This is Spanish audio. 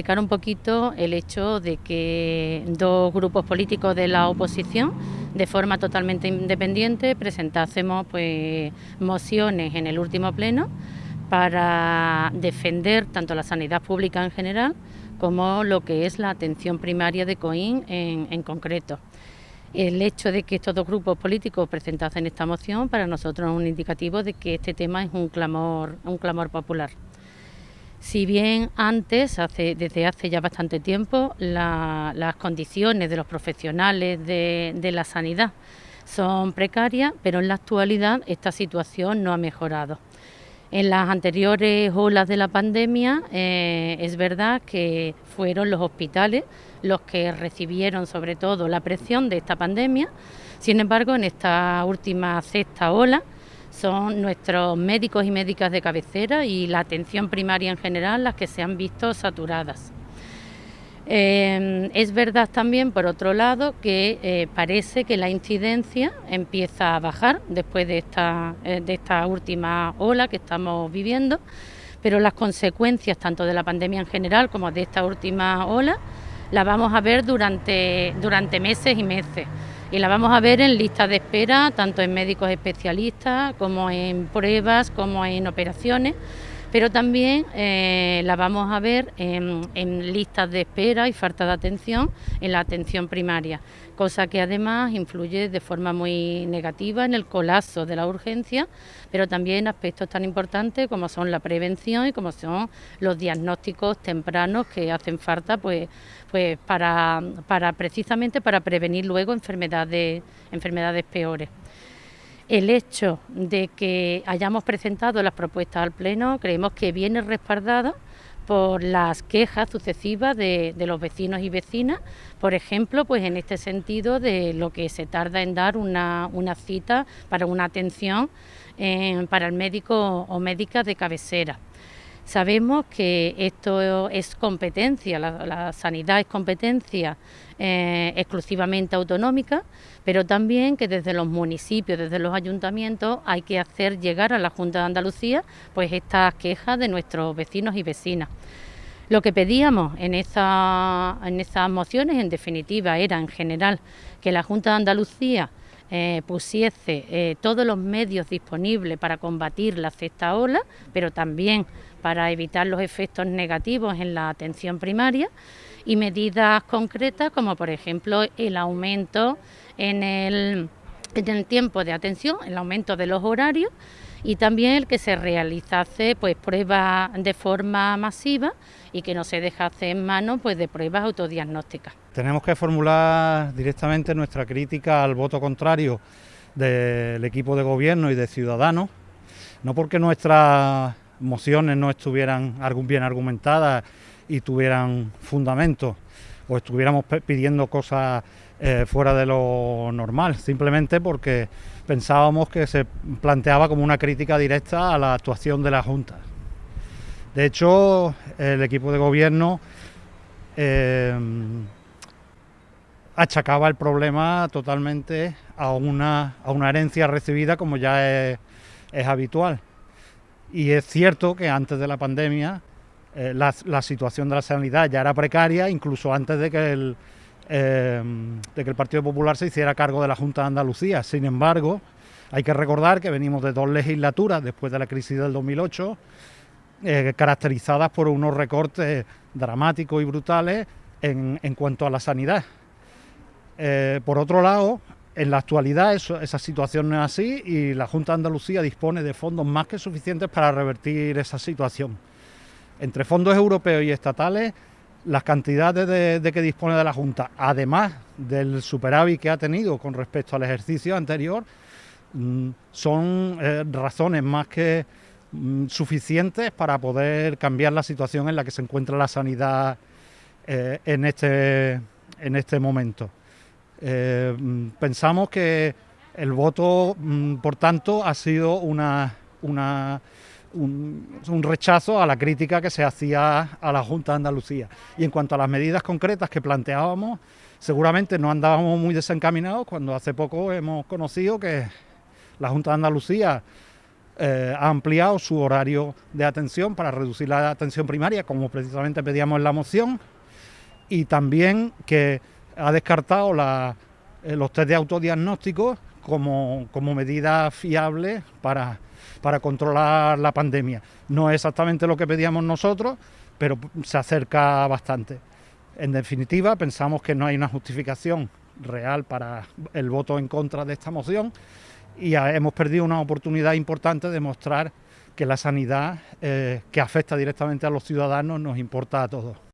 explicar un poquito el hecho de que dos grupos políticos de la oposición, de forma totalmente independiente, presentásemos pues, mociones en el último pleno para defender tanto la sanidad pública en general como lo que es la atención primaria de COIN en, concreto. El hecho de que estos dos grupos políticos presentasen esta moción para nosotros es un indicativo de que este tema es un clamor, un clamor popular. Si bien antes, desde hace ya bastante tiempo, las condiciones de los profesionales de, la sanidad son precarias, pero en la actualidad esta situación no ha mejorado. En las anteriores olas de la pandemia eh, es verdad que fueron los hospitales los que recibieron sobre todo la presión de esta pandemia. Sin embargo, en esta última sexta ola, son nuestros médicos y médicas de cabecera y la atención primaria en general las que se han visto saturadas. Eh, es verdad también, por otro lado, que eh, parece que la incidencia empieza a bajar después de esta, eh, de esta última ola que estamos viviendo, pero las consecuencias tanto de la pandemia en general como de esta última ola las vamos a ver durante, durante meses y meses y la vamos a ver en listas de espera, tanto en médicos especialistas como en pruebas, como en operaciones, pero también eh, la vamos a ver en, listas de espera y falta de atención en la atención primaria, cosa que además influye de forma muy negativa en el colapso de la urgencia, pero también aspectos tan importantes como son la prevención y como son los diagnósticos tempranos que hacen falta pues pues para precisamente para prevenir luego enfermedades, enfermedades peores. El hecho de que hayamos presentado las propuestas al Pleno creemos que viene respaldado por las quejas sucesivas de, los vecinos y vecinas, por ejemplo, pues en este sentido de lo que se tarda en dar una, cita para una atención eh, para el médico o médica de cabecera. Sabemos que esto es competencia, la, sanidad es competencia eh, exclusivamente autonómica, pero también que desde los municipios, desde los ayuntamientos, hay que hacer llegar a la Junta de Andalucía pues estas quejas de nuestros vecinos y vecinas. Lo que pedíamos en, en esas mociones, en definitiva, era en general que la Junta de Andalucía eh, pusiese eh, todos los medios disponibles para combatir la sexta ola, pero también para evitar los efectos negativos en la atención primaria y medidas concretas como por ejemplo el aumento en el, en el tiempo de atención, el aumento de los horarios y también el que se realizase pues pruebas de forma masiva y que no se dejase en manos pues de pruebas autodiagnósticas. Tenemos que formular directamente nuestra crítica al voto contrario del equipo de gobierno y de Ciudadanos, no porque nuestras mociones no estuvieran bien argumentadas y tuvieran fundamento o estuviéramos pidiendo cosas eh, fuera de lo normal, simplemente porque pensábamos que se planteaba como una crítica directa a la actuación de la Junta. De hecho, el equipo de gobierno eh, achacaba el problema totalmente a una, a una herencia recibida como ya es, habitual. Y es cierto que antes de la pandemia eh, la, situación de la sanidad ya era precaria, incluso antes de que, el, eh, de que el Partido Popular se hiciera cargo de la Junta de Andalucía. Sin embargo, hay que recordar que venimos de dos legislaturas después de la crisis del 2008, eh, caracterizadas por unos recortes dramáticos y brutales en, cuanto a la sanidad. Por otro lado, en la actualidad esa situación no es así y la Junta de Andalucía dispone de fondos más que suficientes para revertir esa situación. Entre fondos europeos y estatales, las cantidades de, que dispone de la Junta, además del superávit que ha tenido con respecto al ejercicio anterior, mm, son eh, razones más que mm, suficientes para poder cambiar la situación en la que se encuentra la sanidad eh, en, este, en este momento. Eh, pensamos que el voto, mm, por tanto, ha sido una, un, rechazo a la crítica que se hacía a la Junta de Andalucía. Y en cuanto a las medidas concretas que planteábamos, seguramente no andábamos muy desencaminados cuando hace poco hemos conocido que la Junta de Andalucía eh, ha ampliado su horario de atención para reducir la atención primaria, como precisamente pedíamos en la moción, y también que ha descartado eh, los test de autodiagnóstico como, como medida fiable para, para controlar la pandemia. No es exactamente lo que pedíamos nosotros, pero se acerca bastante. En definitiva, pensamos que no hay una justificación real para el voto en contra de esta moción y hemos perdido una oportunidad importante de mostrar que la sanidad eh, que afecta directamente a los ciudadanos nos importa a todos.